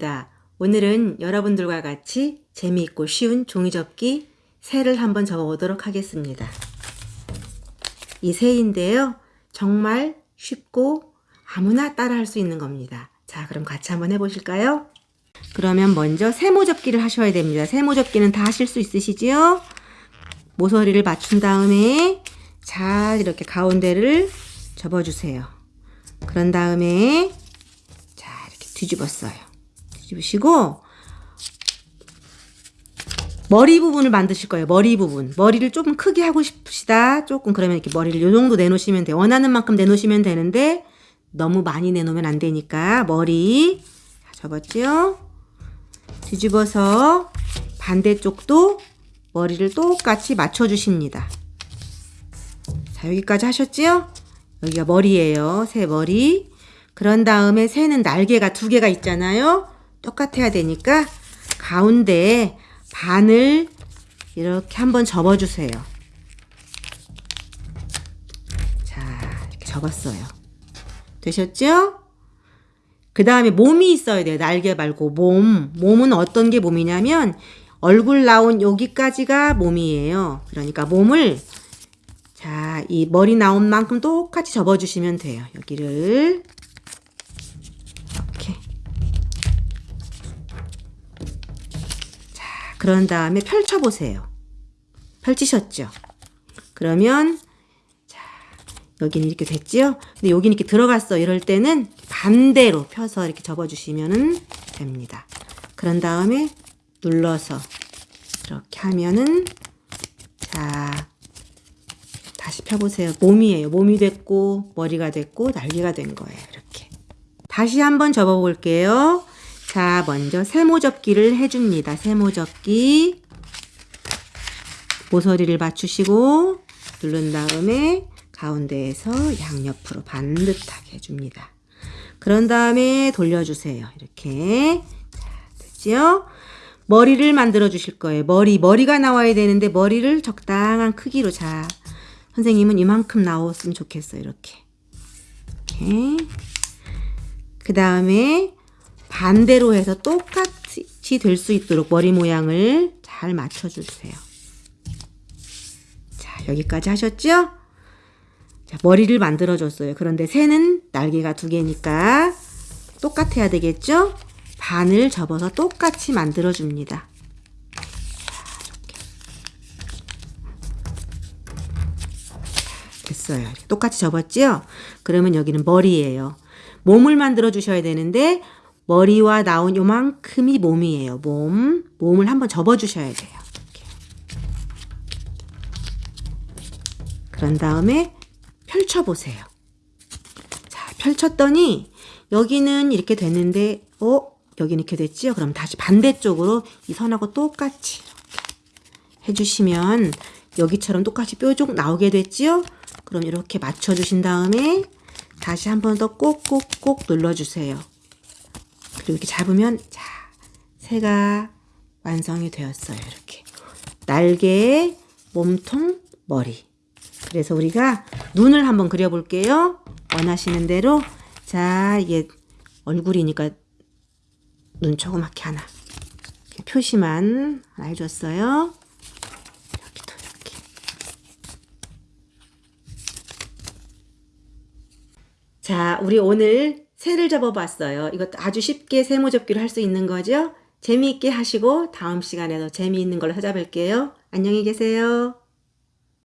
자, 오늘은 여러분들과 같이 재미있고 쉬운 종이접기 새를 한번 접어보도록 하겠습니다. 이 새인데요. 정말 쉽고 아무나 따라 할 수 있는 겁니다. 자, 그럼 같이 한번 해보실까요? 그러면 먼저 세모접기를 하셔야 됩니다. 세모접기는 다 하실 수 있으시지요? 모서리를 맞춘 다음에 잘 이렇게 가운데를 접어주세요. 그런 다음에 자 이렇게 뒤집었어요. 뒤집으시고 머리 부분을 만드실 거예요. 머리 부분. 머리를 조금 크게 하고 싶으시다. 조금 그러면 이렇게 머리를 요 정도 내놓으시면 돼요. 원하는 만큼 내놓으시면 되는데 너무 많이 내놓으면 안 되니까 머리 접었지요? 뒤집어서 반대쪽도 머리를 똑같이 맞춰주십니다. 자, 여기까지 하셨지요? 여기가 머리예요. 새 머리. 그런 다음에 새는 날개가 두 개가 있잖아요. 똑같아야 되니까 가운데에 반을 이렇게 한번 접어주세요. 자, 이렇게 접었어요. 되셨죠? 그 다음에 몸이 있어야 돼요. 날개 말고 몸. 몸은 어떤 게 몸이냐면 얼굴 나온 여기까지가 몸이에요. 그러니까 몸을 자, 이 머리 나온 만큼 똑같이 접어주시면 돼요. 여기를 그런 다음에 펼쳐보세요. 펼치셨죠? 그러면 자, 여기는 이렇게 됐지요? 근데 여기는 이렇게 들어갔어. 이럴 때는 반대로 펴서 이렇게 접어주시면 됩니다. 그런 다음에 눌러서 이렇게 하면은 자 다시 펴보세요. 몸이에요. 몸이 됐고 머리가 됐고 날개가 된 거예요. 이렇게 다시 한번 접어볼게요. 자 먼저 세모접기를 해줍니다. 세모접기 모서리를 맞추시고 누른 다음에 가운데에서 양옆으로 반듯하게 해줍니다. 그런 다음에 돌려주세요. 이렇게 자, 됐지요? 머리를 만들어 주실 거예요. 머리, 머리가 나와야 되는데 머리를 적당한 크기로 자 선생님은 이만큼 나왔으면 좋겠어요. 이렇게 이렇게 그 다음에 반대로 해서 똑같이 될 수 있도록 머리 모양을 잘 맞춰주세요. 자 여기까지 하셨죠? 자, 머리를 만들어줬어요. 그런데 새는 날개가 두 개니까 똑같아야 되겠죠? 반을 접어서 똑같이 만들어줍니다. 됐어요. 똑같이 접었지요? 그러면 여기는 머리예요. 몸을 만들어 주셔야 되는데 머리와 나온 요만큼이 몸이에요. 몸. 몸을 한번 접어 주셔야 돼요. 이렇게. 그런 다음에 펼쳐 보세요. 자, 펼쳤더니 여기는 이렇게 됐는데 어? 여기는 이렇게 됐지요? 그럼 다시 반대쪽으로 이 선하고 똑같이 해주시면 여기처럼 똑같이 뾰족 나오게 됐지요? 그럼 이렇게 맞춰주신 다음에 다시 한 번 더 꼭꼭꼭 눌러주세요. 그리고 이렇게 잡으면 자 새가 완성이 되었어요. 이렇게 날개, 몸통, 머리. 그래서 우리가 눈을 한번 그려볼게요. 원하시는 대로 자 이게 얼굴이니까 눈 조그맣게 하나 표시만 해줬어요. 여기도 이렇게 자 우리 오늘 새를 접어봤어요. 이것도 아주 쉽게 세모접기를 할 수 있는 거죠. 재미있게 하시고 다음 시간에도 재미있는 걸로 찾아뵐게요. 안녕히 계세요.